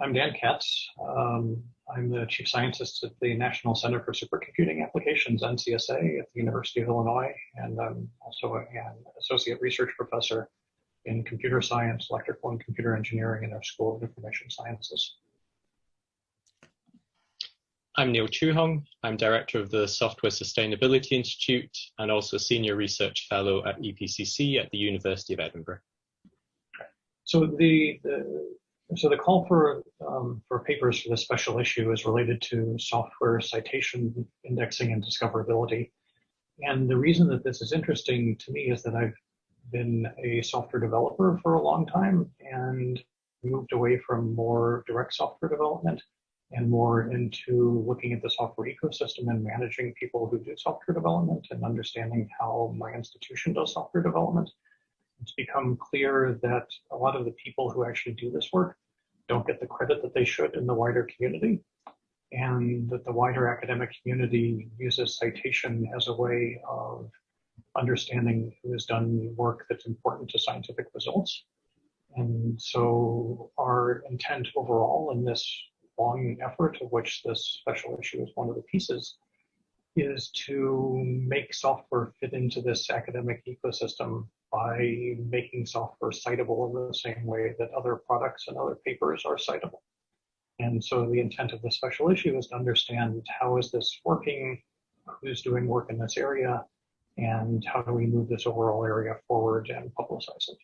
I'm Dan Katz. Um, I'm the chief scientist at the National Center for Supercomputing Applications, NCSA, at the University of Illinois, and I'm also an associate research professor in computer science, electrical and computer engineering in our School of Information Sciences. I'm Neil Chue Hong. I'm director of the Software Sustainability Institute and also senior research fellow at EPCC at the University of Edinburgh. So the, the so the call for um, for papers for this special issue is related to software citation indexing and discoverability. And the reason that this is interesting to me is that I've been a software developer for a long time and moved away from more direct software development and more into looking at the software ecosystem and managing people who do software development and understanding how my institution does software development it's become clear that a lot of the people who actually do this work don't get the credit that they should in the wider community, and that the wider academic community uses citation as a way of understanding who has done work that's important to scientific results. And so our intent overall in this long effort, of which this special issue is one of the pieces, is to make software fit into this academic ecosystem by making software citable in the same way that other products and other papers are citable. And so the intent of the special issue is to understand how is this working, who's doing work in this area, and how do we move this overall area forward and publicize it.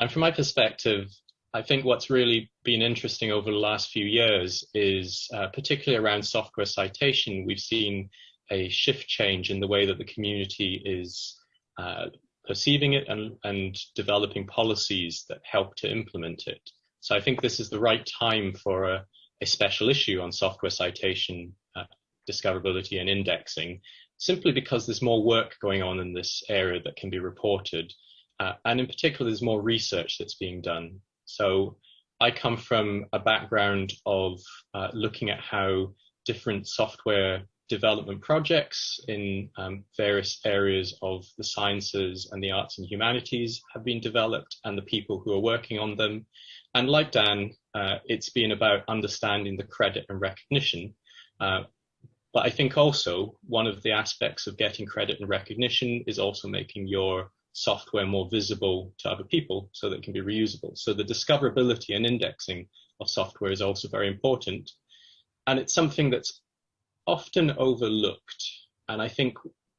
And from my perspective, I think what's really been interesting over the last few years is uh, particularly around software citation, we've seen a shift change in the way that the community is uh, perceiving it and, and developing policies that help to implement it. So I think this is the right time for a, a special issue on software citation, uh, discoverability and indexing, simply because there's more work going on in this area that can be reported. Uh, and in particular, there's more research that's being done. So I come from a background of uh, looking at how different software development projects in um, various areas of the sciences and the arts and humanities have been developed and the people who are working on them. And like Dan, uh, it's been about understanding the credit and recognition. Uh, but I think also one of the aspects of getting credit and recognition is also making your software more visible to other people so that it can be reusable. So the discoverability and indexing of software is also very important. And it's something that's often overlooked. And I think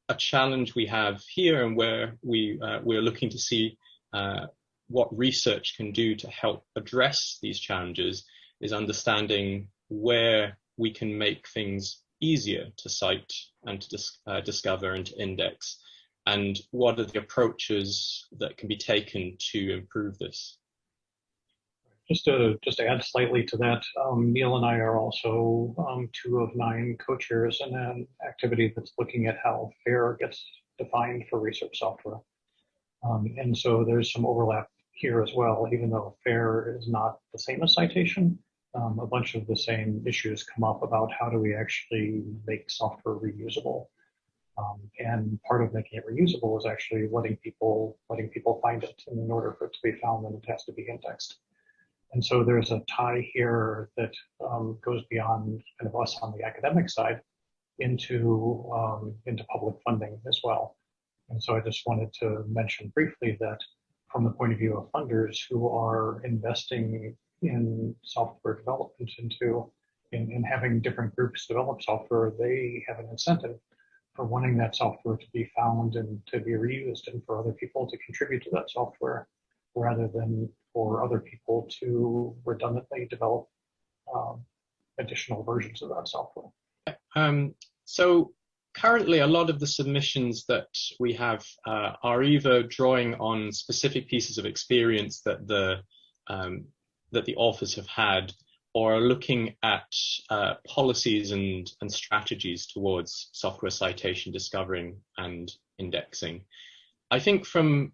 a challenge we have here and where we, uh, we're looking to see uh, what research can do to help address these challenges is understanding where we can make things easier to cite and to dis uh, discover and to index and what are the approaches that can be taken to improve this? Just to just to add slightly to that, um, Neil and I are also um, two of nine co-chairs in an activity that's looking at how FAIR gets defined for research software. Um, and so there's some overlap here as well, even though FAIR is not the same as citation. Um, a bunch of the same issues come up about how do we actually make software reusable. Um, and part of making it reusable is actually letting people letting people find it. And in order for it to be found, then it has to be indexed. And so there's a tie here that um, goes beyond kind of us on the academic side into um, into public funding as well. And so I just wanted to mention briefly that from the point of view of funders who are investing in software development into in, in having different groups develop software, they have an incentive for wanting that software to be found and to be reused and for other people to contribute to that software rather than for other people to redundantly develop um, additional versions of that software. Um, so currently a lot of the submissions that we have uh, are either drawing on specific pieces of experience that the um, that the authors have had or are looking at uh, policies and, and strategies towards software citation discovering and indexing. I think from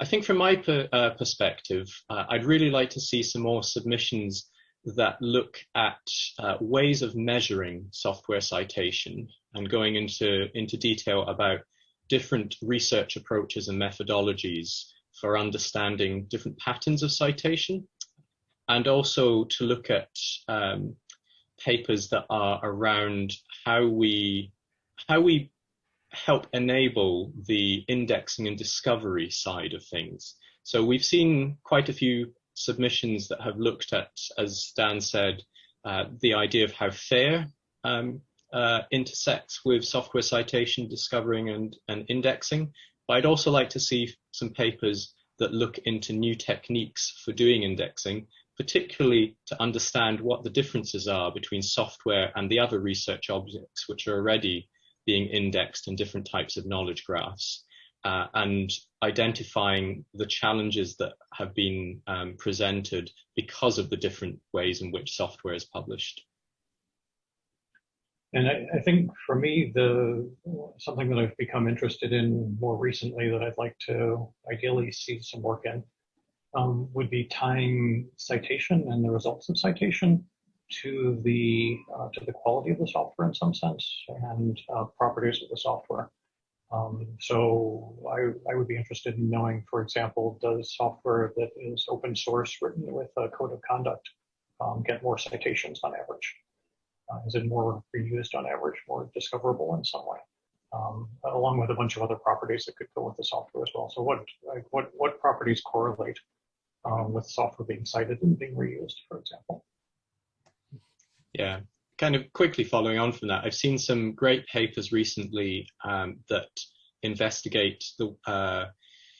I think from my per, uh, perspective, uh, I'd really like to see some more submissions that look at uh, ways of measuring software citation and going into, into detail about different research approaches and methodologies for understanding different patterns of citation and also to look at um, papers that are around how we how we help enable the indexing and discovery side of things. So we've seen quite a few submissions that have looked at, as Dan said, uh, the idea of how FAIR um, uh, intersects with software citation, discovering and, and indexing. But I'd also like to see some papers that look into new techniques for doing indexing, particularly to understand what the differences are between software and the other research objects which are already being indexed in different types of knowledge graphs uh, and identifying the challenges that have been um, presented because of the different ways in which software is published. And I, I, think for me, the something that I've become interested in more recently that I'd like to ideally see some work in um, would be tying citation and the results of citation to the uh, to the quality of the software in some sense and uh, properties of the software. Um, so I, I would be interested in knowing, for example, does software that is open source written with a code of conduct um, get more citations on average? Uh, is it more reused on average, more discoverable in some way? Um, along with a bunch of other properties that could go with the software as well. So what what what properties correlate um, with software being cited and being reused, for example? Yeah, kind of quickly following on from that, I've seen some great papers recently um, that investigate the uh,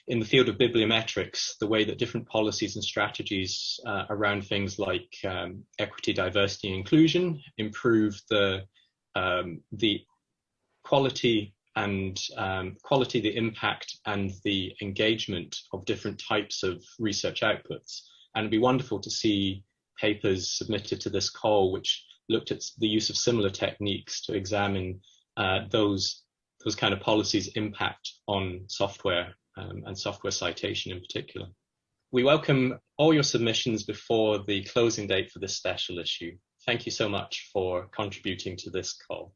in the field of bibliometrics, the way that different policies and strategies uh, around things like um, equity, diversity, and inclusion improve the um, the quality and um, quality, the impact, and the engagement of different types of research outputs. And it'd be wonderful to see papers submitted to this call, which looked at the use of similar techniques to examine uh, those those kind of policies impact on software um, and software citation in particular. We welcome all your submissions before the closing date for this special issue. Thank you so much for contributing to this call.